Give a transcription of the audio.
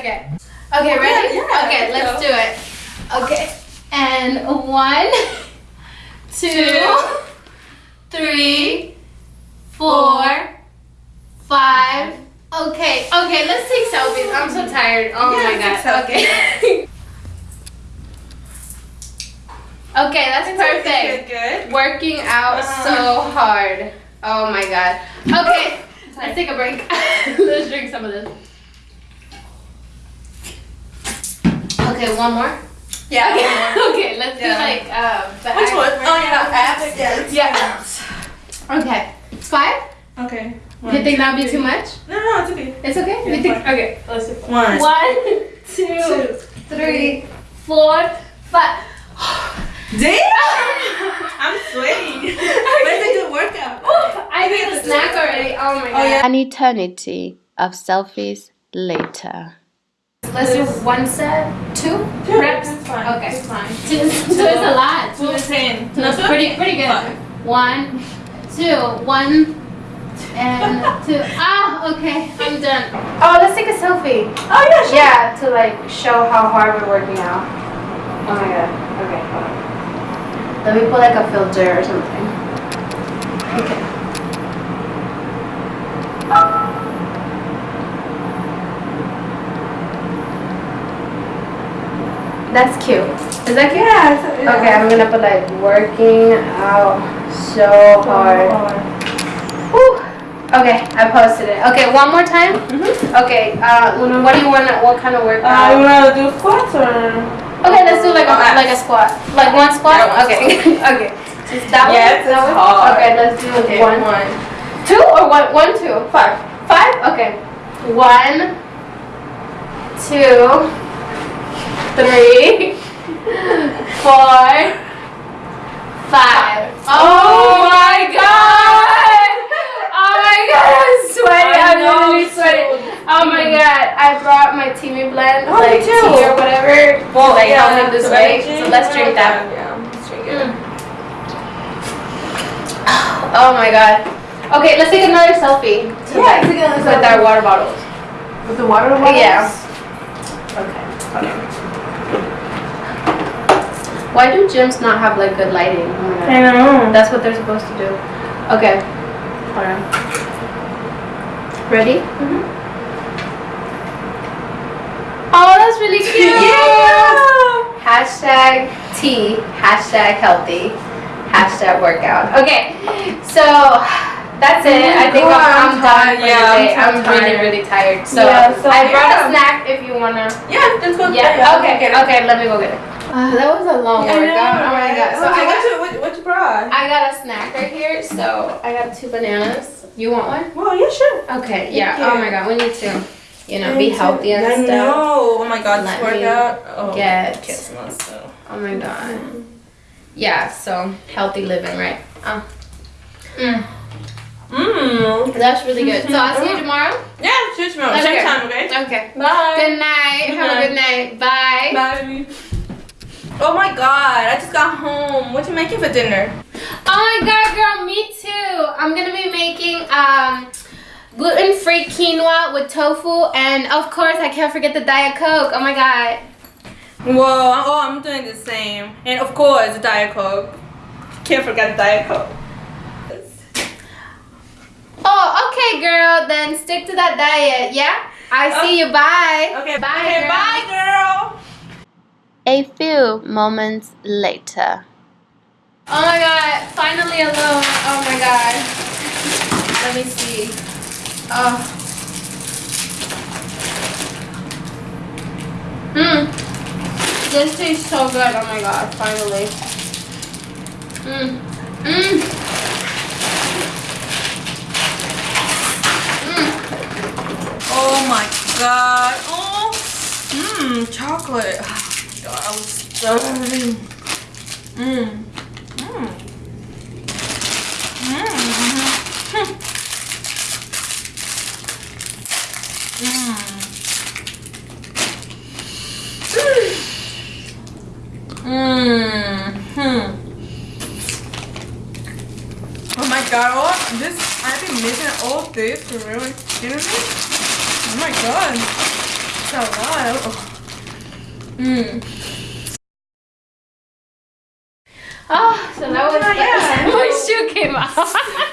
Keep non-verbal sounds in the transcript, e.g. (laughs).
Okay. Okay, well, ready? Yeah, yeah, okay, let's go. do it. Okay. And one, (laughs) two, three, four, five. Okay, okay, let's take selfies. I'm so tired. Oh yeah, my god. Okay. (laughs) okay, that's it's perfect. Good, good. Working out uh-huh. so hard. Oh my god. Okay, (laughs) let's take a break. let's drink some of this. Okay, one more. Yeah. Okay, one more. (laughs) okay let's Yeah. do like uh, the Which one? Oh yeah, now. abs. Yeah. Yeah. Okay, five. Okay. you think that would be too much? No, no, it's okay. It's okay. Yeah, you think? fine. Okay, let's do five. One. One, (laughs) two, three, four, five. Damn! (laughs) I'm sweating. but it's a good workout. I need a snack already. Oh my god. Oh, yeah. An eternity of selfies later. Let's do one set, two Two reps. It's fine. Okay. (laughs) It's fine. Two, two is a lot. Two is ten. Two is pretty pretty good. Five. One, two, one, and (laughs) two. Ah, okay, I'm done. Oh, let's take a selfie. Oh yeah, sure. Yeah, to like show how hard we're working out. Oh my god. Okay, hold on. Let me put like a filter or something. Okay. That's cute. Is that cute? Yeah. yeah. Okay, I'm gonna put like working out so hard. Whew. Okay, I posted it. Okay, one more time. Mhm. Okay, uh, what do you want? To, what kind of Uh, you wanna do squats or? Okay, let's do like a like a squat, like one squat. Yeah, okay, (laughs) okay. Just that Yes, one. that one? hard. Okay, let's do Okay, one, one. two, or one, one, two, five, five. Okay, one, two, three, four, five. Oh my god! Oh my god, I'm sweating. I I'm literally sweating. Oh my god, I brought my Teami blend, Oh, like tea or whatever, Well, like yeah, help me so weight. So let's drink that. Yeah, let's drink it. Mm. Oh my god. Okay, let's take another selfie. Yeah, tonight take another with selfie. our water bottles. With the water bottles? Yeah. Okay. Okay. Why do gyms not have like good lighting? Oh my god. I know. That's what they're supposed to do. Okay. Hold on. Ready? Mhm. Oh, that's really (laughs) cute. Yeah. Hashtag tea. Hashtag healthy. Hashtag workout. Okay. So that's it. I think I'm, I'm done for Yeah, the day. I'm I'm, really, really tired. So, Yeah, so I brought yeah. a snack if you wanna. Yeah, let's go. Yeah. Okay. get it. Okay. Let me go get it. Uh, (laughs) that was a long I workout. Oh my god. So I got, you what, what you? I got a snack right here. So I got two bananas. You want one? Well, yeah, sure. Okay. Yeah. you. Oh my god. We need to, you know, I be healthy and I stuff. know. Oh my god, Let this workout. Oh, get- myself. Oh my god. Yeah. So healthy living, right? Oh. Mm. Mmm. That's really good. So I'll see you tomorrow. Yeah, shoot tomorrow. Okay. Same time, okay? Okay. Bye. Good night. Good Have a good night. Bye. Bye. Oh my god, I just got home. What are you making for dinner? Oh my god, girl, me too. I'm gonna be making um gluten-free quinoa with tofu and of course I can't forget the Diet Coke. Oh my god. Whoa, oh, I'm doing the same. And of course, the Diet Coke. Can't forget the Diet Coke. Oh, okay, girl. Then stick to that diet, yeah? I see you. Bye. Okay, Bye, okay, girl. bye, girl. A few moments later. Oh my god, finally alone. Oh my god. Let me see. Oh. Mmm. This tastes so good. Oh my god, finally. Mmm. Mmm. Mmm. Oh my god. Oh. Mmm, chocolate. God, I was starving. Mmm. Mmm. Mmm. Mmm. Hmm. Oh my god, oh, this, I've been missing all this for really Excuse me? Oh my god. It's a lot. Oh. Mm. Oh, so now it's, yeah. moisture came out.